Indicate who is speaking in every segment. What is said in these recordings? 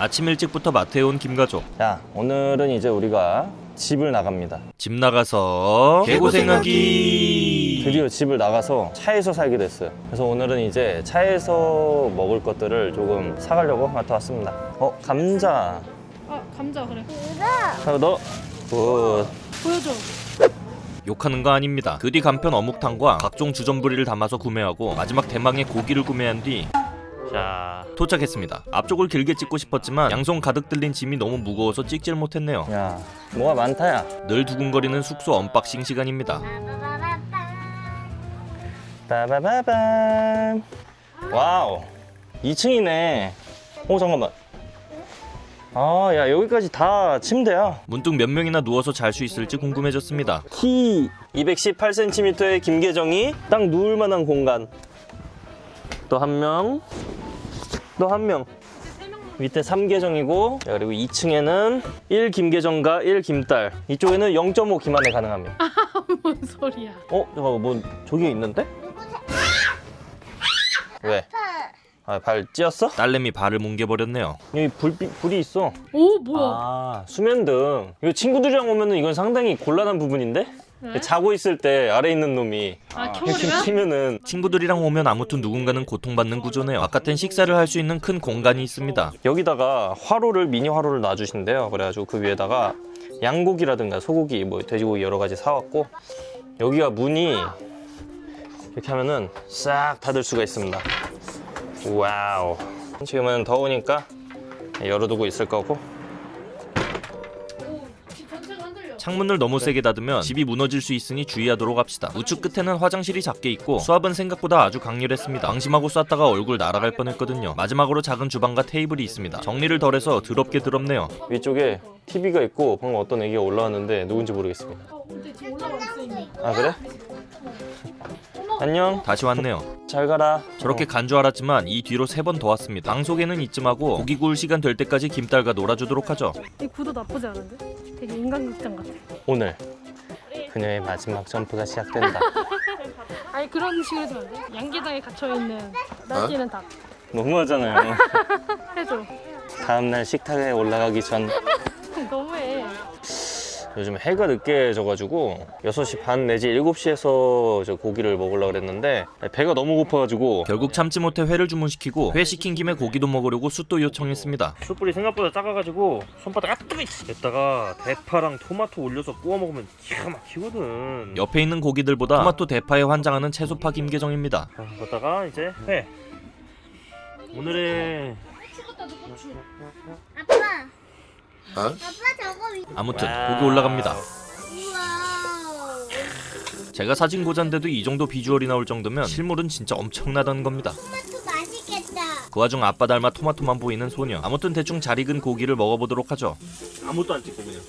Speaker 1: 아침 일찍부터 마트에 온 김가족.
Speaker 2: 자 오늘은 이제 우리가 집을 나갑니다.
Speaker 1: 집 나가서 개고생하기.
Speaker 2: 드디어 집을 나가서 차에서 살게 됐어요. 그래서 오늘은 이제 차에서 먹을 것들을 조금 사가려고 마트 왔습니다. 어 감자.
Speaker 3: 아 감자 그래.
Speaker 2: 자, 너 good.
Speaker 3: 보여줘.
Speaker 1: 욕하는 거 아닙니다. 그뒤 간편 어묵탕과 각종 주전부리를 담아서 구매하고 마지막 대망의 고기를 구매한 뒤 자, 도착했습니다. 앞쪽을 길게 찍고 싶었지만 양손 가득 들린 짐이 너무 무거워서 찍질 못했네요.
Speaker 2: 야 뭐가 많다야
Speaker 1: 늘 두근거리는 숙소 unboxing 시간입니다.
Speaker 2: 빠바바밤 wow 2층이네 오 잠깐만 아 야 여기까지 다 침대야
Speaker 1: 문득 몇 명이나 누워서 잘 수 있을지 궁금해졌습니다.
Speaker 2: 키 218cm의 김계정이 딱 누울 만한 공간 또 한명 또 한명 밑에 3계정이고 그리고 2층에는 1 김계정과 1 김딸 이쪽에는 0.5 김한에 가능합니다
Speaker 3: 뭔 소리야
Speaker 2: 어? 잠깐만 뭐 저기 있는데? 왜? 아, 발 찧었어?
Speaker 1: 딸내미 발을 뭉개버렸네요.
Speaker 2: 여기 불빛, 불이 있어
Speaker 3: 오 뭐야
Speaker 2: 아 수면등 이거 친구들이랑 오면 은 이건 상당히 곤란한 부분인데?
Speaker 3: 네?
Speaker 2: 자고 있을 때 아래 있는 놈이
Speaker 3: 아
Speaker 2: 이렇게
Speaker 3: 켜버리면?
Speaker 2: 키면은
Speaker 1: 친구들이랑 오면 아무튼 누군가는 고통받는 구조네요. 바깥엔 식사를 할 수 있는 큰 공간이 있습니다.
Speaker 2: 여기다가 화로를 미니 화로를 놔주신대요 그래가지고 그 위에다가 양고기라든가 소고기 뭐 돼지고기 여러 가지 사왔고 여기가 문이 이렇게 하면은 싹 닫을 수가 있습니다 wow 지금은 더우니까 열어두고 있을 거고
Speaker 1: 창문을 너무 세게 닫으면 집이 무너질 수 있으니 주의하도록 합시다. 우측 끝에는 화장실이 작게 있고 수압은 생각보다 아주 강렬했습니다. 방심하고 쐈다가 얼굴 날아갈 뻔했거든요. 마지막으로 작은 주방과 테이블이 있습니다. 정리를 덜해서 더럽게 더럽네요.
Speaker 2: 위쪽에 TV가 있고 방금 어떤 애기가 올라왔는데 누군지 모르겠습니다
Speaker 3: 어 있어 이미
Speaker 2: 아 그래? 안녕
Speaker 1: 다시 왔네요.
Speaker 2: 잘 가라
Speaker 1: 저렇게 간 줄 알았지만 이 뒤로 세 번 더 왔습니다. 방송에는 이쯤 하고 고기 구울 시간 될 때까지 김딸과 놀아주도록 하죠.
Speaker 3: 이 구도 나쁘지 않은데? 되게 인간극장 같아
Speaker 2: 오늘 그녀의 마지막 점프가 시작된다
Speaker 3: 아니 그런 식으로 안 돼? 양계장에 갇혀있는 날뛰는 닭
Speaker 2: 너무하잖아요
Speaker 3: 해줘
Speaker 2: 다음날 식탁에 올라가기 전
Speaker 3: 너무해
Speaker 2: 요즘 해가 늦게 져가지고 6시 반 내지 7시에서 저 고기를 먹으려고 그랬는데 배가 너무 고파가지고
Speaker 1: 결국 참지 못해 회를 주문시키고 회 시킨 김에 고기도 먹으려고 숯도 요청했습니다.
Speaker 2: 숯불이 생각보다 작아가지고 손바닥 아뜨기 됐다가 대파랑 토마토 올려서 구워 먹으면 기가 막히거든
Speaker 1: 옆에 있는 고기들보다 토마토 대파에 환장하는 채소파 김계정입니다.
Speaker 2: 그러다가 이제 회 오늘의
Speaker 4: 아빠. 위.
Speaker 1: 아무튼 고기 올라갑니다. 제가 사진 고자인데도 이 정도 비주얼이 나올 정도면 실물은 진짜 엄청나다는
Speaker 4: 겁니다.
Speaker 1: 그 와중 아빠 닮아 토마토만 보이는 소녀. 아무튼 대충 잘 익은 고기를 먹어보도록 하죠.
Speaker 2: 아무것도 안 찍고 그냥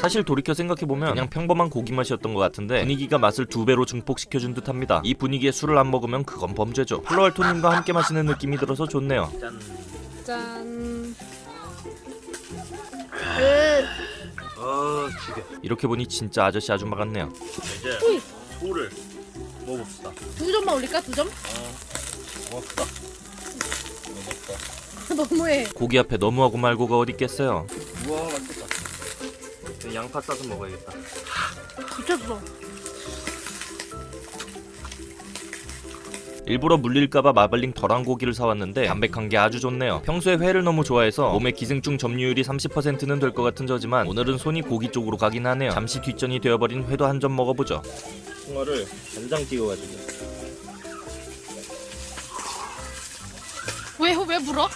Speaker 1: 사실 돌이켜 생각해보면 그냥 평범한 고기 맛이었던 것 같은데 분위기가 맛을 두 배로 증폭시켜준 듯 합니다. 이 분위기에 술을 안 먹으면 그건 범죄죠. 플로알토님과 함께 마시는 느낌이 들어서 좋네요.
Speaker 2: 짠아 죽여
Speaker 1: 이렇게 보니 진짜 아저씨 아줌마 같네요.
Speaker 2: 이제 소를 먹어봅시다
Speaker 3: 두 점만 올릴까? 두 점?
Speaker 2: 고맙다
Speaker 3: 너무해
Speaker 1: 고기 앞에 너무하고 말고가 어디 있겠어요.
Speaker 2: 우와 맛있겠다 양파 싸서 먹어야겠다
Speaker 3: 미쳤어
Speaker 1: 일부러 물릴까봐 마블링 덜한 고기를 사왔는데 담백한 게 아주 좋네요. 평소에 회를 너무 좋아해서 몸에 기생충 점유율이 30%는 될 것 같은 저지만 오늘은 손이 고기 쪽으로 가긴 하네요. 잠시 뒷전이 되어버린 회도 한 점 먹어보죠.
Speaker 2: 홍어를 간장 찍어가지고
Speaker 3: 왜, 왜 물어?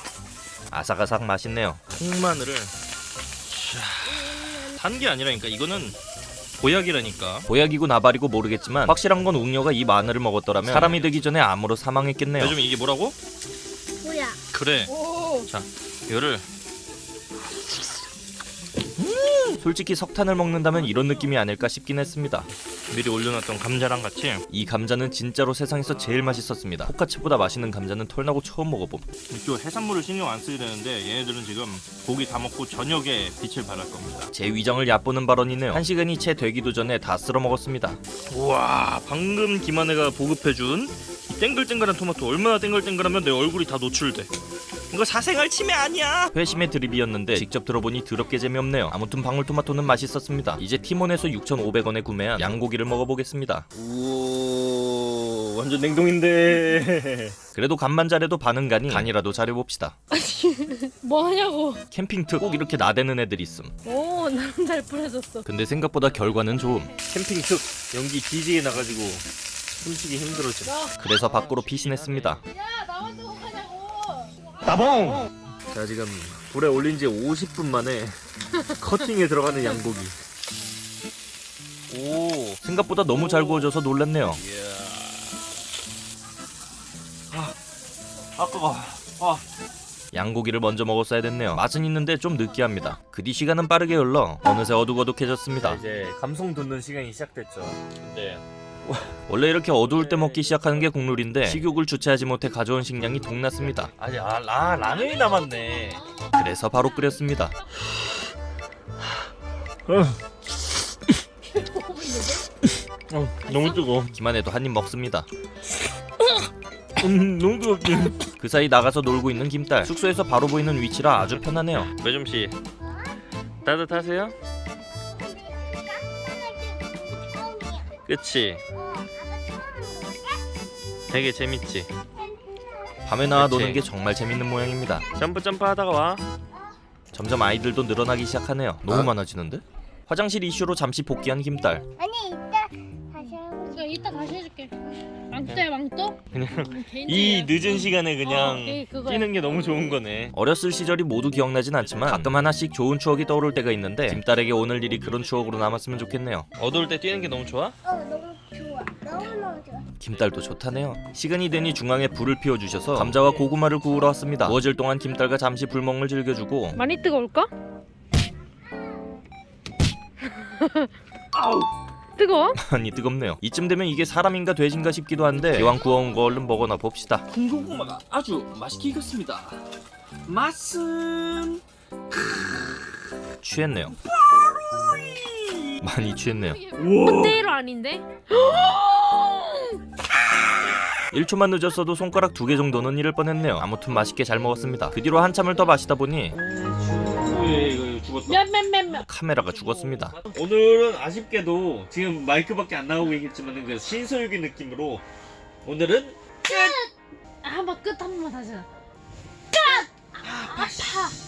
Speaker 1: 아삭아삭 맛있네요.
Speaker 2: 통마늘을 단게 아니라니까 이거는 보약이라니까
Speaker 1: 보약이고 나발이고 모르겠지만 확실한 건 웅녀가 이 마늘을 먹었더라면 사람이 되기 전에 암으로 사망했겠네요.
Speaker 2: 요즘 이게 뭐라고?
Speaker 4: 뭐야?
Speaker 2: 그래
Speaker 3: 오
Speaker 2: 이거를
Speaker 1: 솔직히 석탄을 먹는다면 이런 느낌이 아닐까 싶긴 했습니다.
Speaker 2: 미리 올려놨던 감자랑 같이
Speaker 1: 이 감자는 진짜로 세상에서 제일 맛있었습니다. 포카치보다 맛있는 감자는 털나고 처음 먹어봄.
Speaker 2: 이쪽 해산물을 신경 안 쓰게 되는데 얘네들은 지금 고기 다 먹고 저녁에 빛을 발할 겁니다
Speaker 1: 제 위장을 얕보는 발언이네요. 한 시간이 채 되기도 전에 다 쓸어 먹었습니다.
Speaker 2: 우와 방금 김한혜가 보급해준 이
Speaker 1: 땡글땡글한 토마토 얼마나 땡글땡글하면 내 얼굴이 다 노출돼 이거 사생활 침해 아니야? 회심의 드립이었는데 직접 들어보니 더럽게 재미없네요. 아무튼 방울토마토는 맛있었습니다. 이제 티몬에서 6,500원에 구매한 양고기를 먹어보겠습니다. 우 완전 냉동인데. 그래도 간만 잘해도 반은 가니 간이라도 잘해봅시다.
Speaker 3: 뭐 하냐고.
Speaker 1: 캠핑 특꼭 이렇게 나대는 애들 있음.
Speaker 3: 오, 나는 잘 뿌려졌어.
Speaker 1: 근데 생각보다 결과는 좋음. 캠핑 특 연기 DJ에 나가지고 숨쉬기 힘들어져 그래서 밖으로 피신했습니다.
Speaker 3: 야, 가냐고.
Speaker 1: 따봉! 자 지금 불에 올린 지 50분 만에 커팅에 들어가는 양고기. 오 생각보다 너무 잘 구워져서 놀랐네요. 아 뜨거. 아. 양고기를 먼저 먹었어야 됐네요. 맛은 있는데 좀 느끼합니다. 그 뒤 시간은 빠르게 흘러 어느새 어둑어둑해졌습니다.
Speaker 2: 이제 감성 돋는 시간이 시작됐죠. 근데
Speaker 1: 원래 이렇게 어두울 때 먹기 시작하는 게 국룰인데 식욕을 주체하지 못해 가져온 식량이 동났습니다
Speaker 2: 아직 아, 라, 라면이 남았네.
Speaker 1: 그래서 바로 끓였습니다
Speaker 2: 어, 너무 뜨거.
Speaker 1: 기만해도 한 입 먹습니다
Speaker 2: 음, 너무 뜨겁지.
Speaker 1: 그 사이 나가서 놀고 있는 김딸 숙소에서 바로 보이는 위치라 아주 편하네요
Speaker 2: 매점 씨 따뜻하세요? 그치? 되게 재밌지?
Speaker 1: 밤에 나와
Speaker 2: 그치.
Speaker 1: 노는 게 정말 재밌는 모양입니다
Speaker 2: 점프 점프 하다가 와.
Speaker 1: 점점 아이들도 늘어나기 시작하네요 너무 많아지는데? 화장실 이슈로 잠시 복귀한 김딸
Speaker 4: 아니 이따 다시 하고
Speaker 3: 내가 이따 다시 해줄게. 망토야, 망토?
Speaker 2: 그냥
Speaker 3: 개인적이야.
Speaker 2: 이 늦은 시간에 그냥
Speaker 3: 어, 네.
Speaker 2: 뛰는 게 너무 좋은 거네.
Speaker 1: 어렸을 시절이 모두 기억나진 않지만 가끔 하나씩 좋은 추억이 떠오를 때가 있는데 김딸에게 오늘 일이 그런 추억으로 남았으면 좋겠네요
Speaker 2: 어두울 때 뛰는 게 너무 좋아?
Speaker 4: 어 너무
Speaker 1: 김딸도 좋다네요 시간이 되니 중앙에 불을 피워주셔서 감자와 고구마를 구우러 왔습니다 구워질 동안 김딸과 잠시 불멍을 즐겨주고
Speaker 3: 많이 뜨거울까? 뜨거워?
Speaker 1: 많이 뜨겁네요 이쯤 되면 이게 사람인가 돼지인가 싶기도 한데 기왕 구워온 거 얼른 먹어나 봅시다
Speaker 5: 군고구마가 아주 맛있게 익었습니다. 맛은
Speaker 1: 취했네요 많이 취했네요
Speaker 3: 그때로 아닌데?
Speaker 1: 1초만 늦었어도 손가락 두 개 정도는 잃을 뻔했네요 아무튼 맛있게 잘 먹었습니다 그 뒤로 한참을 더 마시다 보니. 카메라가 죽었습니다
Speaker 2: 오늘은 아쉽게도 지금 마이크밖에 안 나오고 있겠지만 그 신서유기 느낌으로 오늘은
Speaker 3: 아, 한번 끝 한 번만 다시. 해.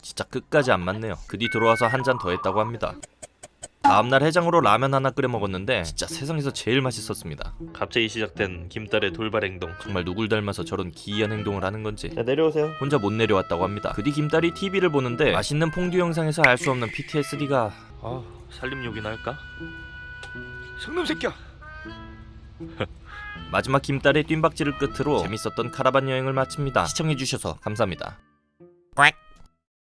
Speaker 1: 진짜 끝까지 안 맞네요 그 뒤 들어와서 한 잔 더 했다고 합니다 다음날 해장으로 라면 하나 끓여 먹었는데 진짜 세상에서 제일 맛있었습니다
Speaker 2: 갑자기 시작된 김딸의 돌발 행동.
Speaker 1: 정말 누굴 닮아서 저런 기이한 행동을 하는 건지
Speaker 2: 자 내려오세요.
Speaker 1: 혼자 못 내려왔다고 합니다 그 뒤 김딸이 TV를 보는데 맛있는 퐁듀 영상에서 알 수 없는 PTSD가
Speaker 2: 아 살림욕이나 할까?
Speaker 5: 성놈 새끼야.
Speaker 1: 마지막 김딸의 뜀박질을 끝으로 재밌었던 카라반 여행을 마칩니다 시청해주셔서 감사합니다 꽉